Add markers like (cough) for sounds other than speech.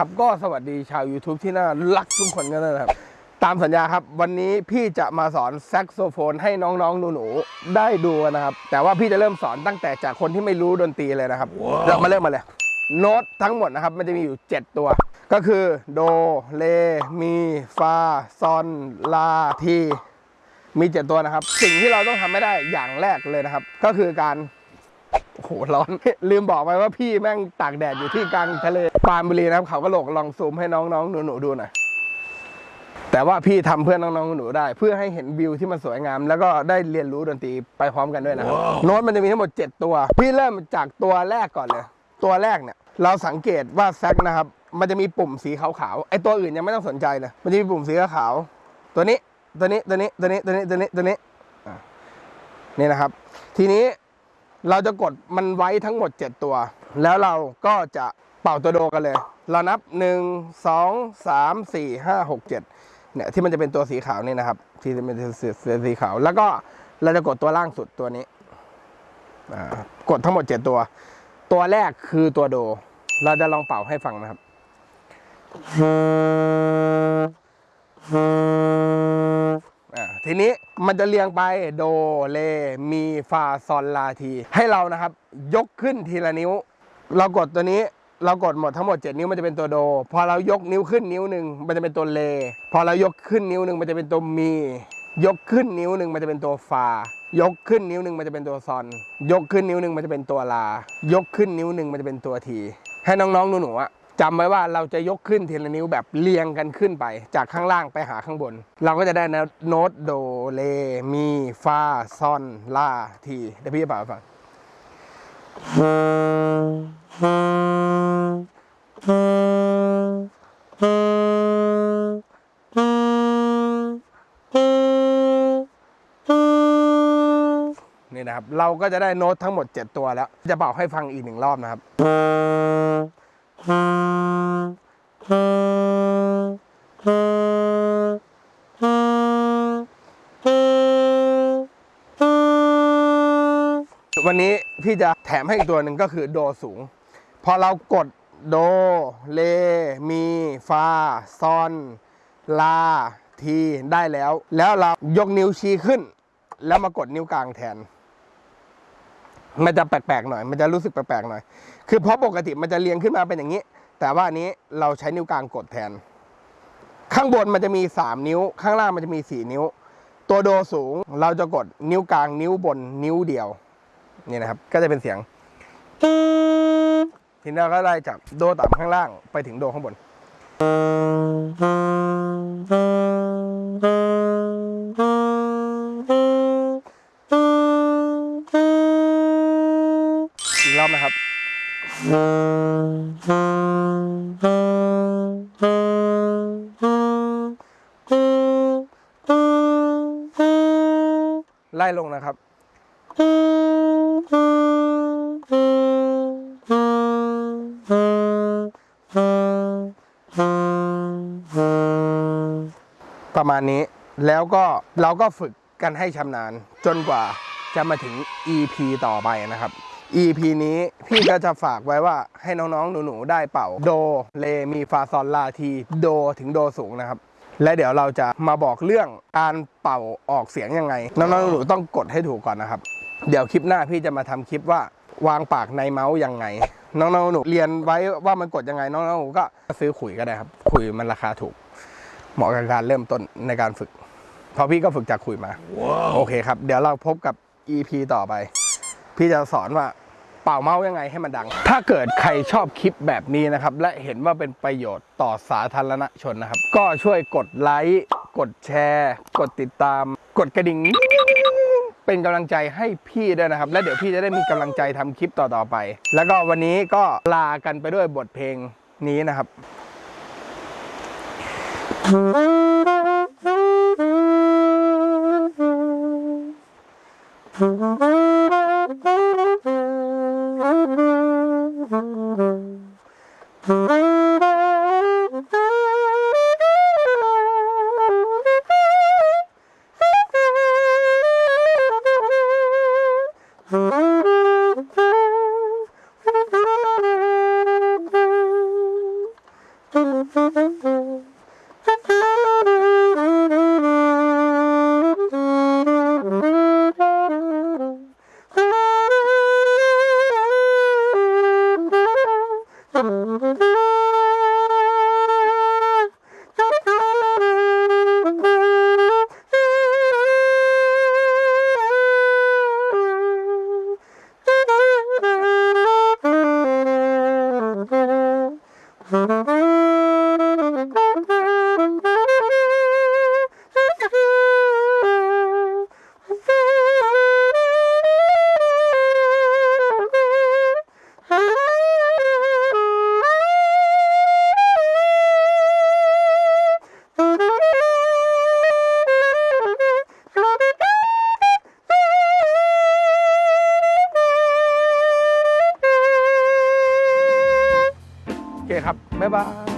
เคครับ ก็สวัสดีชาว YouTube ที่น่ารักทุกคนกันนะครับ ตามสัญญาครับ วันนี้พี่จะมาสอนแซกโซโฟนให้น้องๆหนูๆได้ดูนะครับ แต่ว่าพี่จะเริ่มสอนตั้งแต่จากคนที่ไม่รู้ดนตรีเลยนะครับเรามาเริ่มมาเลย โน้ตทั้งหมดนะครับ มันจะมีอยู่ 7 ตัว ก็คือโดเลมีฟาซอนลาทีมี 7 ตัวนะครับ สิ่งที่เราต้องทำไม่ได้อย่างแรกเลยนะครับ ก็คือการโอ้โหร้อน ลืมบอกไปว่าพี่แม่งตากแดดอยู่ที่กลางทะเลปรานบุรีนะครับ เขาก็โหลกลองซูมให้น้องๆหนูๆดูหน่อยแต่ว่าพี่ทำเพื่อน้องๆหนูๆได้ เพื่อให้เห็นวิวที่มันสวยงาม แล้วก็ได้เรียนรู้ดนตรีไปพร้อมกันด้วยนะครับโน้ตมันจะมีทั้งหมด 7 ตัว พี่เริ่มจากตัวแรกก่อนเลย ตัวแรกเนี่ย เราสังเกตว่าแซกนะครับ มันจะมีปุ่มสีขาวๆไอตัวอื่นยังไม่ต้องสนใจเลยมันจะมีปุ่มสีขาวๆตัวนี้ตัวนี้ตัวนี้ตัวนี้ตัวนี้ตัวนี้ตัวนี้อะนี่นะครับ ทีนี้ เราจะกดมันไว้ทั้งหมด 7 ตัว แล้วเราก็จะเป่าตัวโดกันเลย เรานับ 1 2 3 4 5 6 7เนี่ยที่มันจะเป็นตัวสีขาวนี่นะครับ ที่เป็นสีสีขาว แล้วก็เราจะกดตัวล่างสุดตัวนี้กดทั้งหมด 7 ตัว ตัวแรกคือตัวโด เราจะลองเป่าให้ฟังนะครับอ่า ทีนี้มันจะเรียงไปโดเลมีฟาซอนลาที ให้เรานะครับ ยกขึ้นทีละนิ้ว เรากดตัวนี้เรากดหมดทั้งหมด 7 นิ้วมันจะเป็นตัวโด พอเรายกนิ้วขึ้นนิ้วหนึ่งมันจะเป็นตัวเล พอเรายกขึ้นนิ้วหนึ่งมันจะเป็นตัวมี ยกขึ้นนิ้วหนึ่งมันจะเป็นตัวฟา ยกขึ้นนิ้วหนึ่งมันจะเป็นตัวซอน ยกขึ้นนิ้วหนึ่งมันจะเป็นตัวลา ยกขึ้นนิ้วหนึ่งมันจะเป็นตัวที ให้น้องๆหนูๆอะ จำไว้ว่าเราจะยกขึ้นทีละนิ้วแบบเรียงกันขึ้นไป จากข้างล่างไปหาข้างบน เราก็จะได้นะโน้ตโดเลมีฟาซอนลาทีเดี๋ยวพี่จะเป่าฟังนี่นะครับ เราก็จะได้โน้ตทั้งหมด 7 ตัวแล้ว จะเป่าให้ฟังอีกหนึ่งรอบนะครับ วันนี้พี่จะแถมให้อีกตัวหนึ่งก็คือโดสูง พอเรากดโด เลมี ฟา ซอน ลา ที ได้แล้ว แล้วเรายกนิ้วชี้ขึ้น แล้วมากดนิ้วกลางแทน มันจะแปลกๆหน่อย มันจะรู้สึกแปลกๆหน่อย คือเพราะปกติมันจะเรียงขึ้นมาเป็นอย่างนี้ แต่ว่านนี้เราใช้นิ้วกลางกดแทน ข้างบนมันจะมี 3 นิ้ว ข้างล่างมันจะมี 4 นิ้ว ตัวโดสูงเราจะกดนิ้วกลางนิ้วบนนิ้วเดียว นี่นะครับ ก็จะเป็นเสียงทีนี้เราก็ไล่จากโดต่ำข้างล่างไปถึงโดข้างบน นะครับไล่ลงนะครับ ประมาณนี้แล้วก็เราก็ฝึกกันให้ชำนาญจนกว่าจะมาถึง EP ต่อไปนะครับ EP นี้พี่ก็จะฝากไว้ว่าให้น้องๆ หนูๆ ได้เป่า โด เล มีฟาซอลลาที โดถึงโดสูงนะครับ และเดี๋ยวเราจะมาบอกเรื่องการเป่าออกเสียงยังไง น้องๆ หนูๆต้องกดให้ถูกก่อนนะครับ เดี๋ยวคลิปหน้าพี่จะมาทำคลิปว่าวางปากในเมาส์ยังไง น้องๆ หนูๆเรียนไว้ว่ามันกดยังไง น้องๆ หนูก็ซื้อขุยก็ได้ครับ ขุยมันราคาถูก เหมาะกับการเริ่มต้นในการฝึก เพราะพี่ก็ฝึกจากคุยมา โอเคครับ เดี๋ยวเราพบกับ EP ต่อไป พี่จะสอนว่าเป่าเมาส์ยังไงให้มันดัง ถ้าเกิดใครชอบคลิปแบบนี้นะครับ และเห็นว่าเป็นประโยชน์ต่อสาธารณชนนะครับ ก็ช่วยกดไลค์ กดแชร์ กดติดตาม กดกระดิ่ง เป็นกำลังใจให้พี่ด้วยนะครับ และเดี๋ยวพี่จะได้มีกำลังใจทำคลิปต่อๆไป แล้วก็วันนี้ก็ลากันไปด้วยบทเพลงนี้นะครับเ Mm-hmm. (laughs) 拜拜。